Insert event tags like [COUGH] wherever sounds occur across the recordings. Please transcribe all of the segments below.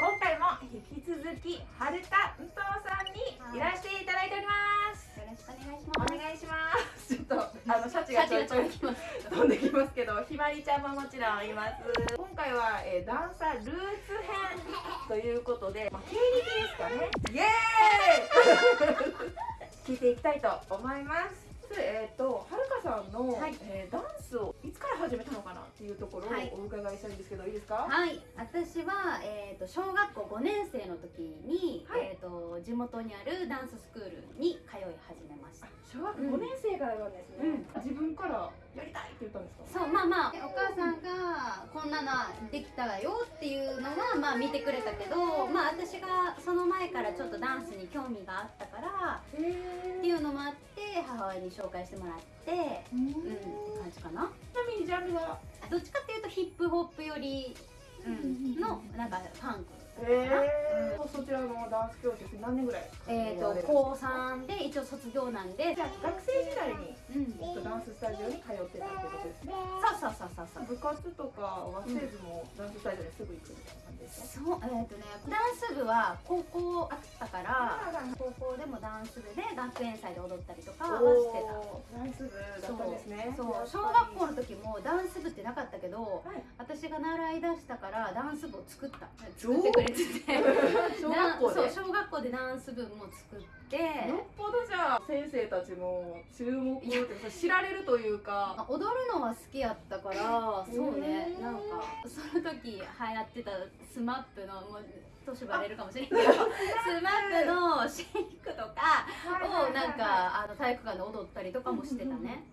今回も引き続き春田武藤さんにいらしていただいております。よろしくお願いしおます。願いしますちょっとあのシャチがちょいちょい。飛んできますけどひまりちゃんももちろんいます。今回は、えー、ダンサールーツ編ということで、まあ、経歴ですかね。イエーイ [LAUGHS] 聞いていきたいと思います。えっ、とはるかさんの、はい。えーダンスをいつから始めたのかなっていうところをはい。お伺いしたいんですけど、い、いですか？はい、私は、えー、と小学校5年生の時に、はい。えー、と地元にあるダンススクールに通い始めました。小学5年生からなんですね、うん。自分からやりたいって言ったんですか？そうまあまあ。お母さんがこんなのできたわよっていうのはまあ見てくれたけどまあ私がその前からちょっとダンスに興味があったからっていうのもあって母親に紹介してもらってうんうんって感じかな。ちなみにジャンルは？どっちかっていうとヒップホップより、うん、のなんかファンクへえそちらのダンス教室何年ぐらいえー、と高3で一応卒業なんで。じゃあ学生時代にうんえっとダンススタジオに通ってたってことですね。そうそうそうそうそう。部活とかはせずもダンススタジオにすぐ行くみたいな感じですか？そうえっ、とねダンス部は高校あったから高校でもダンス部で学園祭で踊ったりとかはしてた。ダンス部だったんですね。そう小学校の時もダンス部ってなかったけどはい私が習い出したからダンス部を作った。作ってくれてて。[LAUGHS] 小学校で？そう小学校でダンス部も作って。よっぽどじゃあ先生たちも注目って知られるというかあ踊るのは好きやったからそうね。なんかその時流行ってた SMAPのもう年バレるかもしれないけど [LAUGHS] SMAP。の SHAKE とかをなんかあの体育館で踊ったりとかもしてたね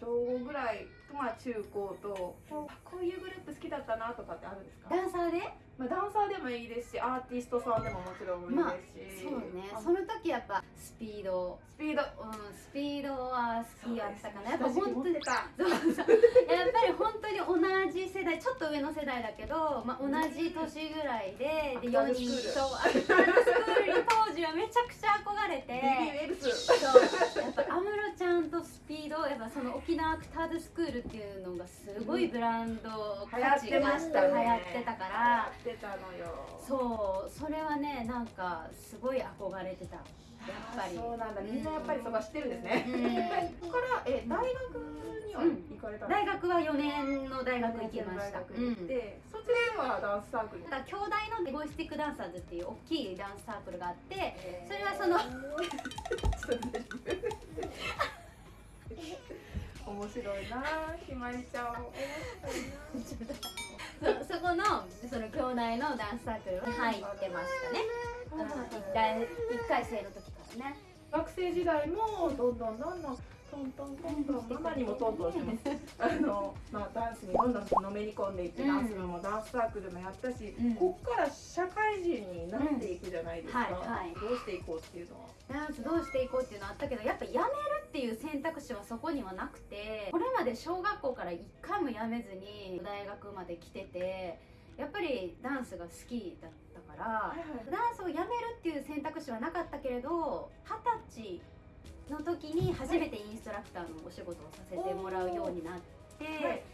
小5ぐらいまあ中高とこういうグループ好きだったなとかってあるんですか、ダンサーで？まあ、ダンサーでもいいですしアーティストさんでももちろんいいですし、そうね。あその時やっぱ SPEED。SPEED。うんスピードは好きやったかな。やっぱ本本当にそうそう。やっぱり本当に同じ世代ちょっと上の世代だけど、まあ、同じ年ぐらいでで4アクターズ人スクール。そうアクターズスクールに当時はめちゃくちゃ憧れて。そう。やっぱ安室ちゃんとスピードやっぱその沖縄アクターズスクールっていうのがすごいブランド流行ってましたね。流行ってたからってたのよ。そうそれはねなんかすごい憧れてた。やっぱり。あそうなんだ。みんなやっぱりそこは知ってるんですね、うん。ここからえ大学には行かれた大学は4年の大学行きました、大学に行って、そちらはダンスサークル？だから京大の Boisterous Dancers っていう大きいダンスサークルがあってそれはその [LAUGHS] ちょっと [LAUGHS] 面白いなひまりちゃん面白い。なそそこのその京大のダンスサークルに入ってましたね、うん、1, 回一回生の時からね。学生時代もどんどんどんどんトントントントンママにもトントンしてますあの、まあ、ダンスにどんどんのめり込んでいって、うんダンス部もダンスサークルもやったし、うんこっから社会人になっていくじゃないですか、うんはいはいどうしていこうっていうのはダンスどうしていこうっていうのあったけどやっぱやめるっていう選択肢はそこにはなくてこれまで小学校から一回もやめずに大学まで来ててやっぱりダンスが好きだったから、ダンスをやめるっていう選択肢はなかったけれど二十歳の時に初めてインストラクターのお仕事をさせてもらうようになって、はい。でそれでも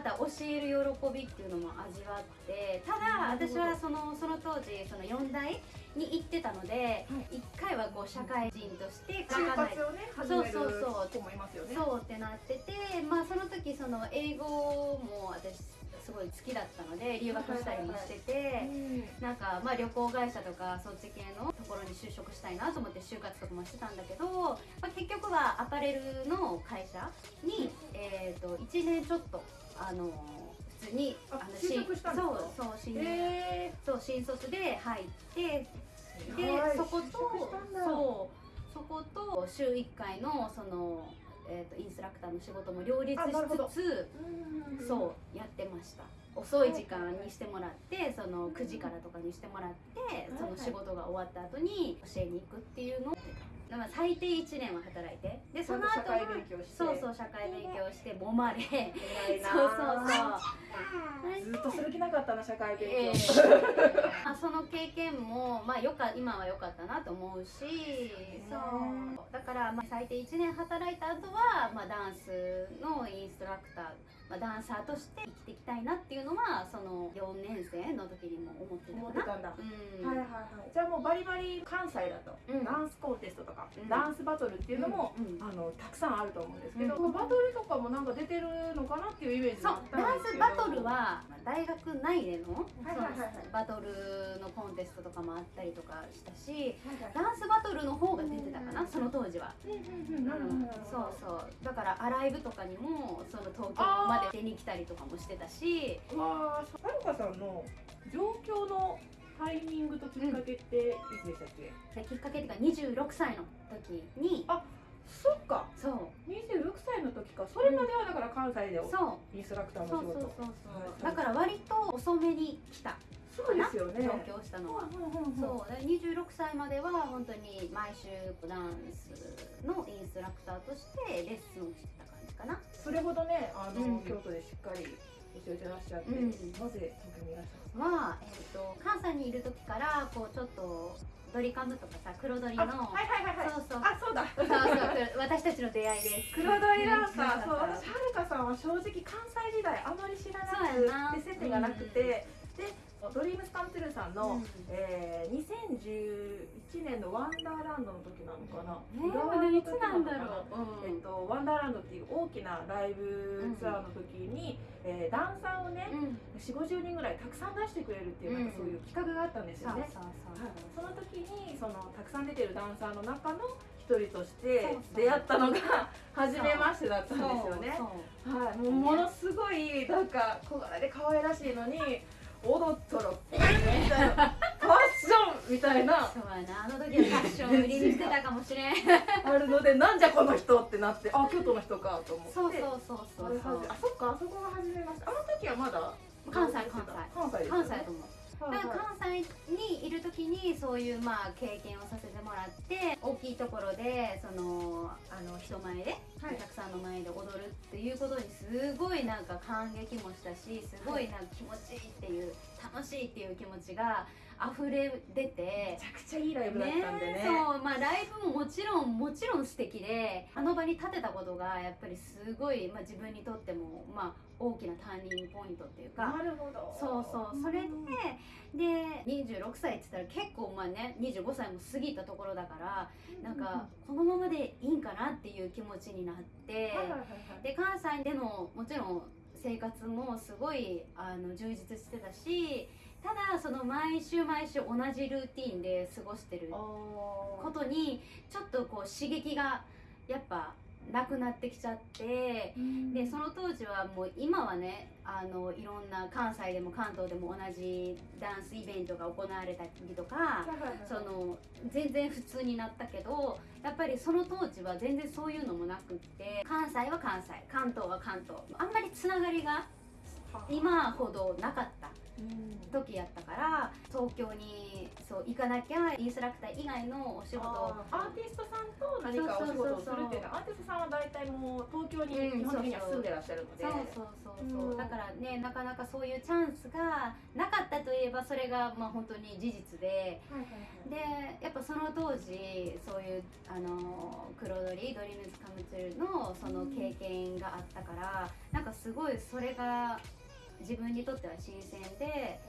また教える喜びっていうのも味わってただ私はそのその当時その4大に行ってたので、一1回はこう社会人として就書かない活をね始めるそうそう。そう子もいますよね。そうってなっててまあその時その英語も私すごい好きだったので留学したりもしてて。うん。なんかまあ旅行会社とかそっち系のところに就職したいなと思って就活とかもしてたんだけど、まあ、結局はアパレルの会社に、えー、と1年ちょっとあの普通にあのしそうそう新,、へそう新卒で入ってーで、はいそことそうそこと週1回のその、えー、とインストラクターの仕事も両立しつつうんそうやってました。遅い時間にしてもらってその9時からとかにしてもらってその仕事が終わった後に教えに行くっていうのをやってただから最低1年は働いて。ででその社後は会勉強して。そうそう社会勉強して揉まれ。そうそうそう。ずっとする気なかったな社会勉強、ええ。まあその経験も、まあ、よか今は良かったなと思うしそうだから、まあ、最低1年働いた後は、まあ、ダンスのインストラクター、まあ、ダンサーとして生きていきたいなっていうのはその4年生の時にも思って思ってたかな。たんだ、うん。はいはいはい。じゃあもうバリバリ関西だと、うん。ダンスコンテストとか、うん。ダンスバトルっていうのも、あのたくさんあると思うんですけど、うん。バトルとかもなんか出てるのかなっていうイメージそうダンスバトルは大学内でのはいはいはいはい。バトルのコンテストとかもあったりとかしたしはいはい。ダンスバトルの方が出てたかなその当時は。うんうんそうそう。だからアライブとかにもその東京まで出に来たりとかもしてたし。うわーはるかさんの上京のタイミングときっかけっていつでしたっけ、できっかけっていうか26歳の時に。あそっか。そう。26歳の時か。それまではだから関西でそう。インストラクターそうそうの仕事そうそう、はいだから割と遅めに来た。そうですよね。上京したのは、うんうんうんうんそう。で26歳までは本当に毎週ダンスのインストラクターとしてレッスンをしてた感じかなそれほどねあの、うん。京都でしっかり教えてらっしゃって、うん。なぜ東京にいらっしゃるは、えー、と関西にいる時からこうちょっとドリカムとかさ黒鳥のあはいはいはいはい。そうそう。あそうだ。そうそう私たちの出会いで。す黒鳥ダンサーそう私はるかさんは正直関西時代あまり知らなくて接点がなくて、でドリームスカムトゥルーさんの、うん。えー、2011年のワンダーランドの時なのかな、えー、浦和の時なんだろう、えっと、ワンダーランドっていう大きなライブツアーの時に、えーダンサーをねうん、4 5 0人ぐらいたくさん出してくれるっていう、なんかそういう企画があったんですよね。その時にそのたくさん出てるダンサーの中の一人として出会ったのが初めましてだったんですよね。はい、もうものすごいなんか小柄で可愛らしいのに踊ったらみたいなファッションみたいな。そうやな。あの時はファッションを売りにしてたかもしれん。あるのでなんじゃこの人ってなってあ京都の人かと思って。そうそうそうそうそう。あそっかあそこが初めましてあの時はまだ関西関西。関西関西やと思うだから関西にいる時にそういうまあ経験をさせてもらって大きいところでそのあの人前で、はい。お客さんの前で踊るっていうことにすごいなんか感激もしたしすごいなんか気持ちいいっていう楽しいっていう気持ちが溢れ出てめちゃくちゃいいライブだったんでねそうまあライブももちろんもちろん素敵であの場に立てたことがやっぱりすごい、まあ、自分にとってもまあ大きなターニングポイントっていうかなるほど。そうそうそれでで26歳って言ったら結構まあね25歳も過ぎたところだからなんかこのままでいいんかなっていう気持ちになってで関西でのもちろん生活もすごいあの充実してたしただその毎週毎週同じルーティンで過ごしてることにちょっとこう刺激がやっぱなくなってきちゃってでその当時はもう今はねあのいろんな関西でも関東でも同じダンスイベントが行われたりとかその全然普通になったけどやっぱりその当時は全然そういうのもなくって関西は関西関東は関東あんまりつながりが今ほどなかった。うん時やったから東京にそう行かなきゃインストラクター以外のお仕事アーティストさんと何かお仕事をするっていうのはアーティストさんは大体もう東京にうん。日本的には住んでらっしゃるので、そうそうそうそう、う。ん。だからねなかなかそういうチャンスがなかったといえばそれがまあ本当に事実で。でやっぱその当時そういうあの黒鳥ドリームズカムトゥルのその経験があったからなんかすごいそれが自分にとっては新鮮で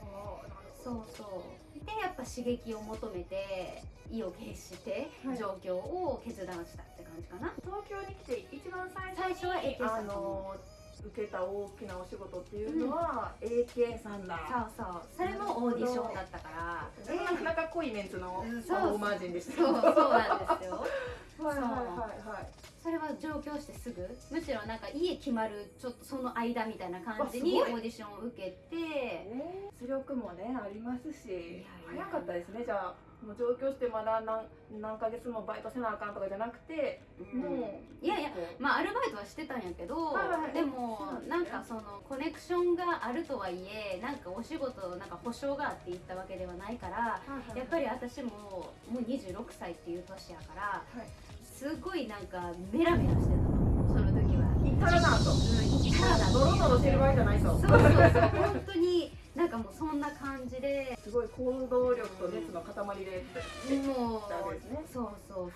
そうそう。でやっぱ刺激を求めて意を決してはい。状況を決断したって感じかな、東京に来て一番最初に最初は AK さあんの受けた大きなお仕事っていうのは、AK さんだ。そうそう。それもオーディションだったから。なかなか濃いメンツのうん。そうパフォーマー陣でした。そうそうなんですよはいはいはいはいそれは上京してすぐ？むしろなんか家決まるちょっとその間みたいな感じにオーディションを受けてね出力もねありますし早かったですね。じゃあもう上京してまだ何何ヶ月もバイトせなあかんとかじゃなくて、もういやいやまあアルバイトはしてたんやけど、はいはいはい。でもなんかそのコネクションがあるとはいえなんかお仕事なんか保証があって行ったわけではないからはいはいはい。やっぱり私ももう26歳っていう年やからはいすすごいなんかメラメラしてたの。その時は。行ったらなと。うん行ったらだノロノロしてる場合じゃないと。そうそうそう。本当になんかもうそんな感じで。すごい行動力と熱の塊でもうたわけですね。そうそうそう